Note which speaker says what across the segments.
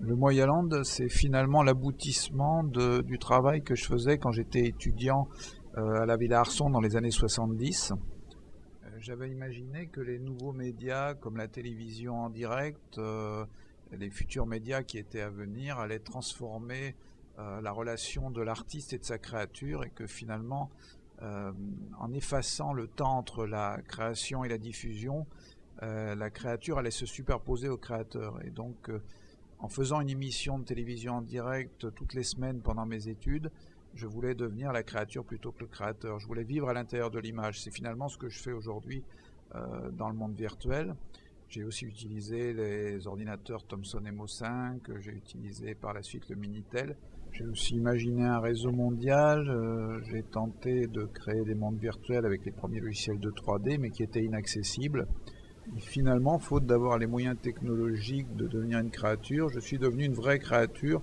Speaker 1: Le Moyaland, c'est finalement l'aboutissement du travail que je faisais quand j'étais étudiant euh, à la Villa Arson dans les années 70. Euh, j'avais imaginé que les nouveaux médias comme la télévision en direct, euh, les futurs médias qui étaient à venir allaient transformer la relation de l'artiste et de sa créature et que finalement, en effaçant le temps entre la création et la diffusion, la créature allait se superposer au créateur. Et donc, en faisant une émission de télévision en direct toutes les semaines pendant mes études, je voulais devenir la créature plutôt que le créateur. Je voulais vivre à l'intérieur de l'image. C'est finalement ce que je fais aujourd'hui euh, dans le monde virtuel. J'ai aussi utilisé les ordinateurs Thomson MO5, j'ai utilisé par la suite le Minitel. J'ai aussi imaginé un réseau mondial, euh, j'ai tenté de créer des mondes virtuels avec les premiers logiciels de 3D, mais qui étaient inaccessibles finalement, faute d'avoir les moyens technologiques de devenir une créature, je suis devenu une vraie créature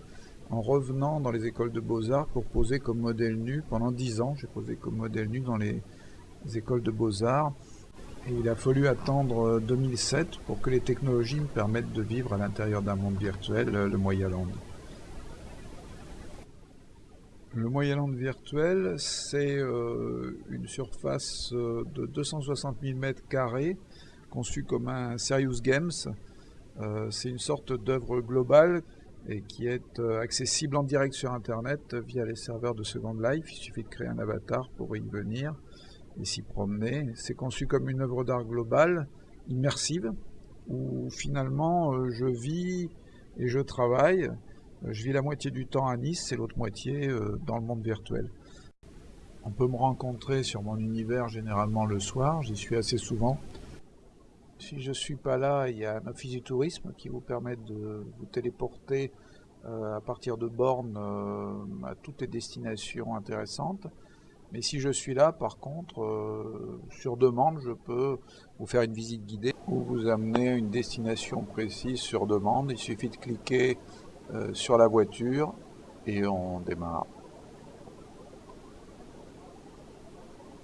Speaker 1: en revenant dans les écoles de beaux-arts pour poser comme modèle nu. Pendant dix ans, j'ai posé comme modèle nu dans les écoles de beaux-arts. Et il a fallu attendre 2007 euh, pour que les technologies me permettent de vivre à l'intérieur d'un monde virtuel, euh, le Moyaland. Le Moyaland virtuel, c'est euh, une surface de 260 000 m2 conçu comme un Serious Games. Euh, c'est une sorte d'œuvre globale et qui est euh, accessible en direct sur Internet via les serveurs de Second Life. Il suffit de créer un avatar pour y venir et s'y promener. C'est conçu comme une œuvre d'art globale, immersive, où finalement euh, je vis et je travaille. Je vis la moitié du temps à Nice et l'autre moitié dans le monde virtuel. On peut me rencontrer sur mon univers généralement le soir, j'y suis assez souvent. Si je suis pas là, il y a un office du tourisme qui vous permet de vous téléporter euh, à partir de bornes euh, à toutes les destinations intéressantes. Mais si je suis là, par contre, euh, sur demande, je peux vous faire une visite guidée ou vous amener à une destination précise sur demande. Il suffit de cliquer sur la voiture et on démarre.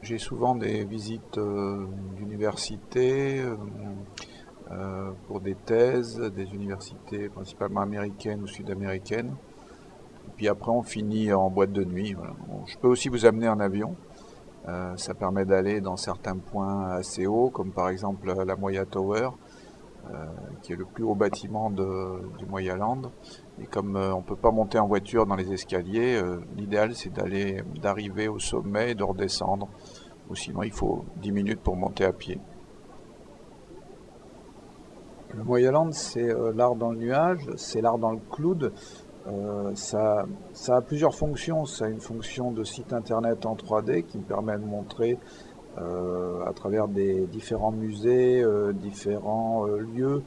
Speaker 1: J'ai souvent des visites euh, d'universités euh, euh, pour des thèses, des universités principalement américaines ou sud-américaines. Puis après, on finit en boîte de nuit. je peux aussi vous amener en avion. ça permet d'aller dans certains points assez hauts, comme par exemple la Moya Tower, qui est le plus haut bâtiment du Moyaland. Et comme on ne peut pas monter en voiture dans les escaliers, l'idéal c'est d'aller, d'arriver au sommet et de redescendre ou sinon il faut 10 minutes pour monter à pied. Le Moyaland, c'est euh, l'art dans le nuage, c'est l'art dans le cloud. Euh, ça, ça, a plusieurs fonctions. Ça a une fonction de site internet en 3D qui me permet de montrer euh, à travers des différents musées, différents lieux,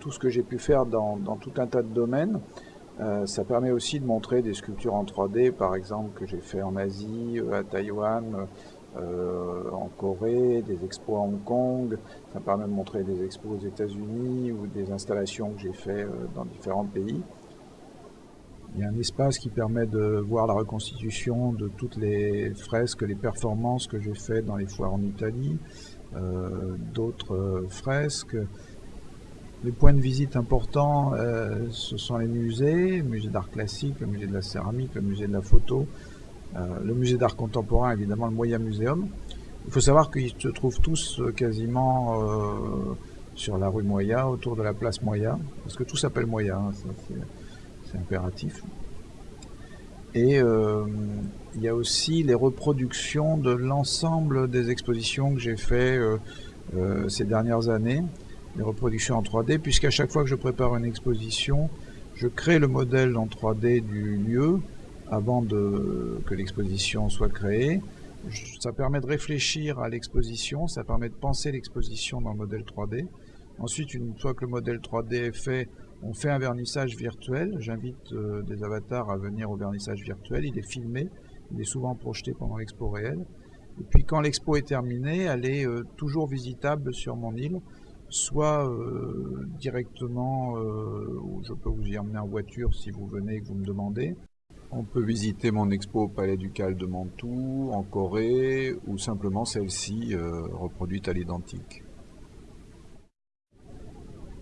Speaker 1: tout ce que j'ai pu faire dans, tout un tas de domaines. ça permet aussi de montrer des sculptures en 3D, par exemple, que j'ai fait en Asie, à Taïwan, euh, en Corée, des expos à Hong Kong. Ça permet de montrer des expos aux États-Unis ou des installations que j'ai fait euh, dans différents pays. Il y a un espace qui permet de voir la reconstitution de toutes les fresques, les performances que j'ai faites dans les foires en Italie, euh, d'autres fresques. Les points de visite importants, ce sont les musées, le musée d'art classique, le musée de la céramique, le musée de la photo, euh, le musée d'art contemporain, évidemment le Moya Museum. Il faut savoir qu'ils se trouvent tous euh, quasiment euh, sur la rue Moya, autour de la place Moya, parce que tout s'appelle Moya, hein, c'est impératif. Et il y a aussi les reproductions de l'ensemble des expositions que j'ai fait ces dernières années, les reproductions en 3D, puisqu'à chaque fois que je prépare une exposition, je crée le modèle en 3D du lieu, avant de, que l'exposition soit créée. Ça permet de réfléchir à l'exposition, ça permet de penser l'exposition dans le modèle 3D. Ensuite, une fois que le modèle 3D est fait, on fait un vernissage virtuel. J'invite euh, des avatars à venir au vernissage virtuel. Il est filmé, il est souvent projeté pendant l'expo réelle. Et puis quand l'expo est terminée, elle est euh, toujours visitable sur mon île, soit euh, directement, où je peux vous y emmener en voiture si vous venez et que vous me demandez, on peut visiter mon expo au Palais Ducal de Mantoue, en Corée, ou simplement celle-ci euh, reproduite à l'identique.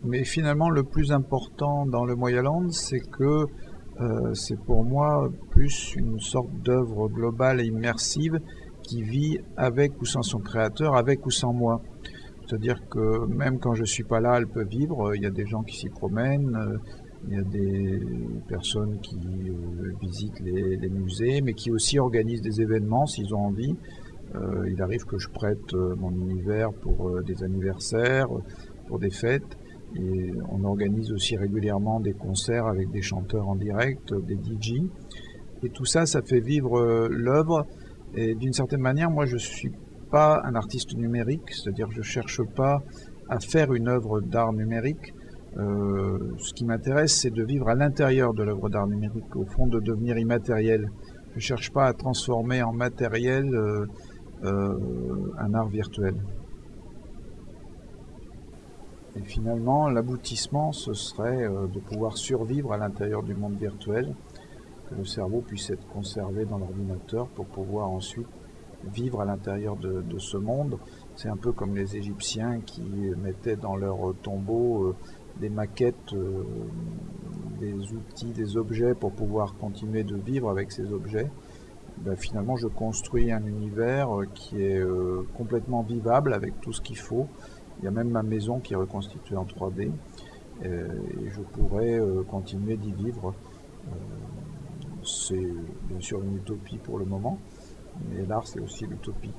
Speaker 1: Mais finalement, le plus important dans le Moyaland, c'est que euh, c'est pour moi plus une sorte d'œuvre globale et immersive qui vit avec ou sans son créateur, avec ou sans moi. C'est-à-dire que même quand je ne suis pas là, elle peut vivre. Il y a des gens qui s'y promènent, euh, il y a des personnes qui euh, visitent les, musées, mais qui aussi organisent des événements s'ils ont envie. il arrive que je prête mon univers pour des anniversaires, pour des fêtes. Et on organise aussi régulièrement des concerts avec des chanteurs en direct, des DJ. Et tout ça, ça fait vivre euh, l'œuvre. Et d'une certaine manière, moi, je ne suis pas un artiste numérique, c'est-à-dire je ne cherche pas à faire une œuvre d'art numérique. Euh, ce qui m'intéresse, c'est de vivre à l'intérieur de l'œuvre d'art numérique, au fond de devenir immatériel. Je ne cherche pas à transformer en matériel euh, un art virtuel. Et finalement, l'aboutissement, ce serait euh, de pouvoir survivre à l'intérieur du monde virtuel, que le cerveau puisse être conservé dans l'ordinateur pour pouvoir ensuite vivre à l'intérieur de, ce monde. C'est un peu comme les Égyptiens qui mettaient dans leur tombeau euh, des maquettes, euh, des outils, des objets pour pouvoir continuer de vivre avec ces objets. Ben, finalement, je construis un univers qui est complètement vivable avec tout ce qu'il faut il y a même ma maison qui est reconstituée en 3D euh, et je pourrais euh, continuer d'y vivre. Euh, c'est bien sûr une utopie pour le moment, mais l'art c'est aussi l'utopie.